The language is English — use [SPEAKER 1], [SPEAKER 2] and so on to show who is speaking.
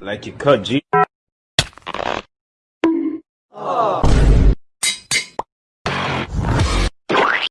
[SPEAKER 1] Like you cut G. Oh.